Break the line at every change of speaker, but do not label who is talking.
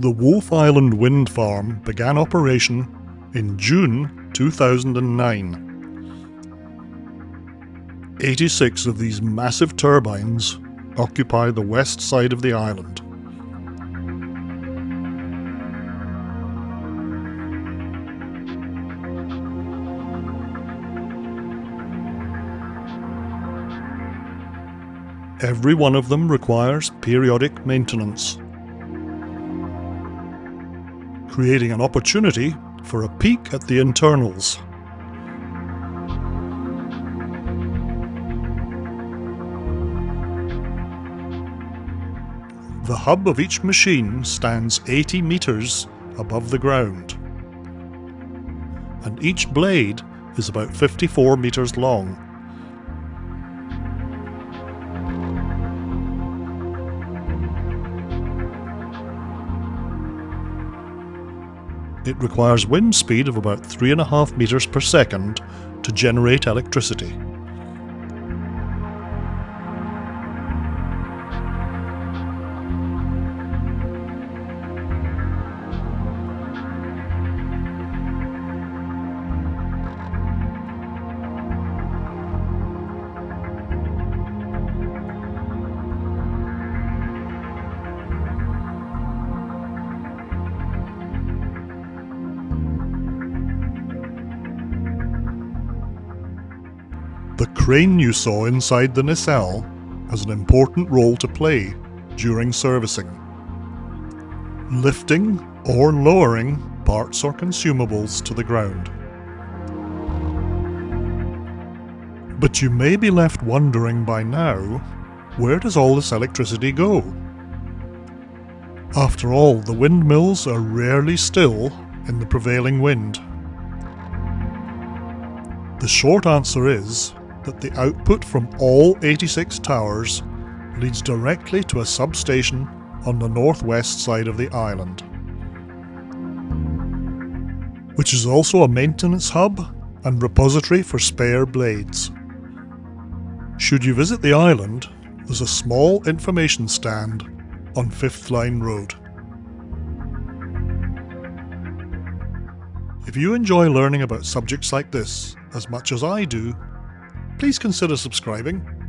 The Wolfe Island Wind Farm began operation in June 2009. 86 of these massive turbines occupy the west side of the island. Every one of them requires periodic maintenance, creating an opportunity for a peek at the internals. The hub of each machine stands 80 metres above the ground, and each blade is about 54 metres long. It requires wind speed of about 3.5 metres per second to generate electricity. The crane you saw inside the nacelle has an important role to play during servicing. Lifting or lowering parts or consumables to the ground. But you may be left wondering by now, where does all this electricity go? After all, the windmills are rarely still in the prevailing wind. The short answer is that the output from all 86 towers leads directly to a substation on the northwest side of the island, which is also a maintenance hub and repository for spare blades. Should you visit the island, there's a small information stand on Fifth Line Road. If you enjoy learning about subjects like this as much as I do, please consider subscribing